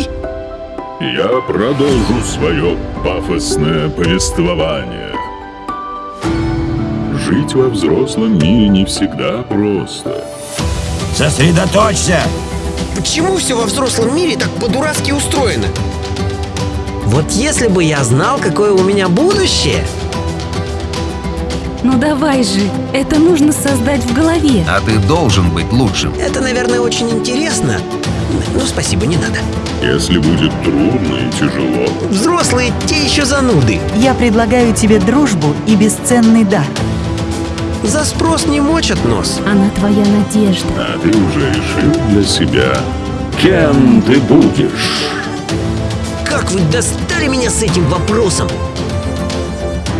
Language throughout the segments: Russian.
Я продолжу свое пафосное повествование. Жить во взрослом мире не всегда просто. Сосредоточься! Почему все во взрослом мире так по-дурацки устроено? Вот если бы я знал, какое у меня будущее... Ну давай же, это нужно создать в голове. А ты должен быть лучшим. Это, наверное, очень интересно. Ну, спасибо, не надо. Если будет трудно и тяжело, Взрослые те еще зануды. Я предлагаю тебе дружбу и бесценный дар. За спрос не мочат нос. Она твоя надежда. а ты уже решил для себя, кем ты будешь. Как вы достали меня с этим вопросом?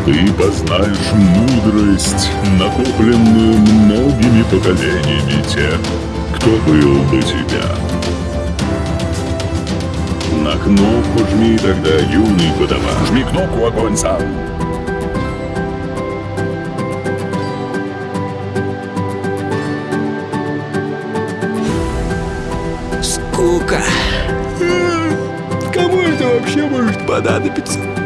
Ты познаешь мудрость, накопленную многими поколениями тех, кто был до тебя. На кнопку жми тогда, юный подаван. Жми кнопку, огонь сам. Скука. Кому это вообще может понадобиться?